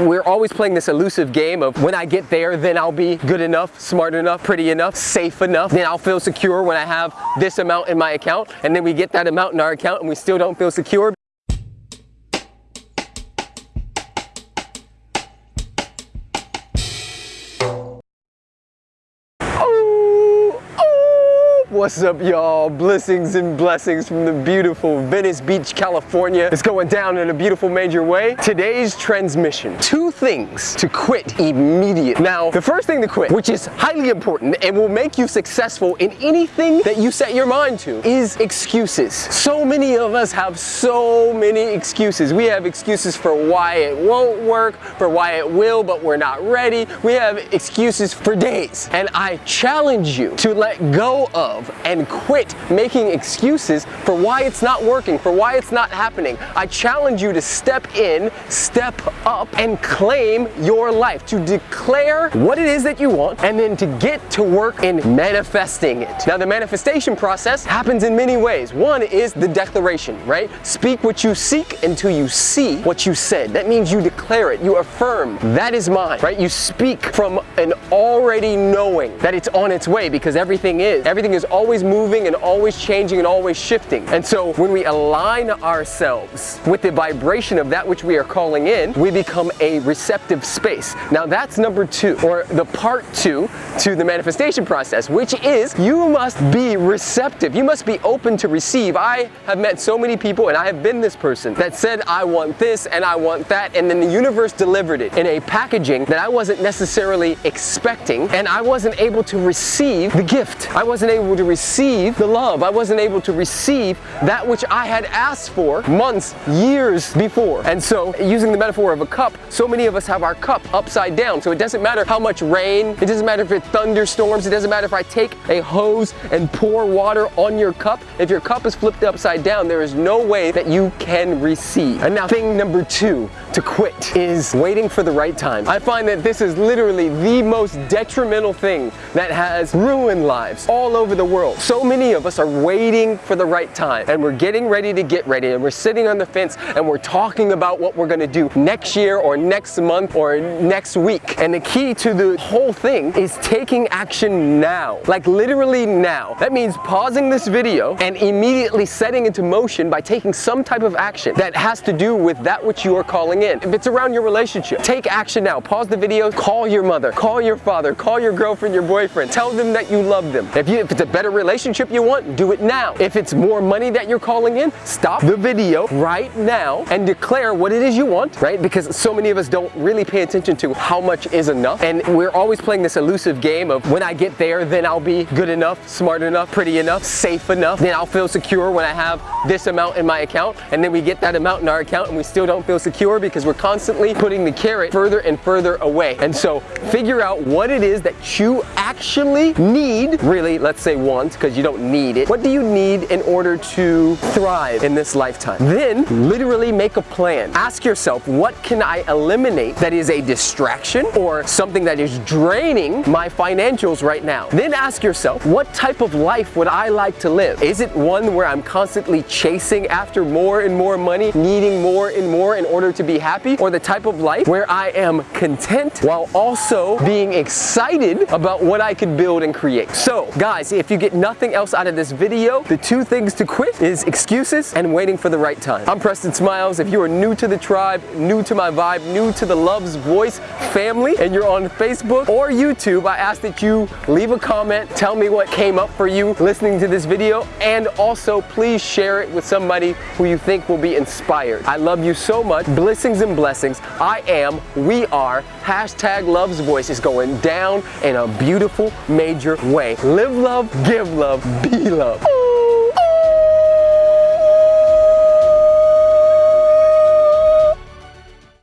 We're always playing this elusive game of when I get there, then I'll be good enough, smart enough, pretty enough, safe enough. Then I'll feel secure when I have this amount in my account. And then we get that amount in our account and we still don't feel secure. What's up y'all? Blessings and blessings from the beautiful Venice Beach, California. It's going down in a beautiful major way. Today's transmission, two things to quit immediately. Now, the first thing to quit, which is highly important and will make you successful in anything that you set your mind to, is excuses. So many of us have so many excuses. We have excuses for why it won't work, for why it will, but we're not ready. We have excuses for days. And I challenge you to let go of and quit making excuses for why it's not working, for why it's not happening. I challenge you to step in, step up, and claim your life, to declare what it is that you want, and then to get to work in manifesting it. Now, the manifestation process happens in many ways. One is the declaration, right? Speak what you seek until you see what you said. That means you declare it, you affirm, that is mine, right? You speak from an already knowing that it's on its way because everything is. Everything is always moving and always changing and always shifting. And so when we align ourselves with the vibration of that which we are calling in, we become a receptive space. Now that's number two, or the part two to the manifestation process, which is you must be receptive. You must be open to receive. I have met so many people, and I have been this person, that said, I want this and I want that, and then the universe delivered it in a packaging that I wasn't necessarily expecting, and I wasn't able to receive the gift. I wasn't able to receive the love. I wasn't able to receive that which I had asked for months, years before. And so, using the metaphor of a cup, so many of us have our cup upside down. So it doesn't matter how much rain, it doesn't matter if it thunderstorms, it doesn't matter if I take a hose and pour water on your cup. If your cup is flipped upside down, there is no way that you can receive. And now thing number two to quit is waiting for the right time. I find that this is literally the most detrimental thing that has ruined lives all over the world. So many of us are waiting for the right time and we're getting ready to get ready and we're sitting on the fence and we're talking about what we're gonna do next year or next month or next week. And the key to the whole thing is taking action now, like literally now. That means pausing this video and immediately setting into motion by taking some type of action that has to do with that which you are calling in. If it's around your relationship, take action now. Pause the video, call your mother, call your father, call your girlfriend, your boyfriend. Tell them that you love them. If, you, if it's a better relationship you want, do it now. If it's more money that you're calling in, stop the video right now and declare what it is you want, right? Because so many of us don't really pay attention to how much is enough. And we're always playing this elusive game of when I get there, then I'll be good enough, smart enough, pretty enough, safe enough. Then I'll feel secure when I have this amount in my account. And then we get that amount in our account and we still don't feel secure because we're constantly putting the carrot further and further away. And so figure out what it is that you actually need, really, let's say want, because you don't need it. What do you need in order to thrive in this lifetime? Then literally make a plan. Ask yourself, what can I eliminate that is a distraction or something that is draining my financials right now? Then ask yourself, what type of life would I like to live? Is it one where I'm constantly chasing after more and more money, needing more and more in order to be happy? Or the type of life where I am content while also being excited about what I could build and create? So guys, if you get nothing else out of this video, the two things to quit is excuses and waiting for the right time. I'm Preston Smiles. If you are new to the tribe, new to my vibe, new to the Love's Voice family, and you're on Facebook or YouTube, I ask that you leave a comment, tell me what came up for you listening to this video, and also please share it with somebody who you think will be inspired. I love you so much. Blessings and blessings. I am, we are, hashtag Love's Voice is going down in a beautiful, major way. Live love, give love, be love.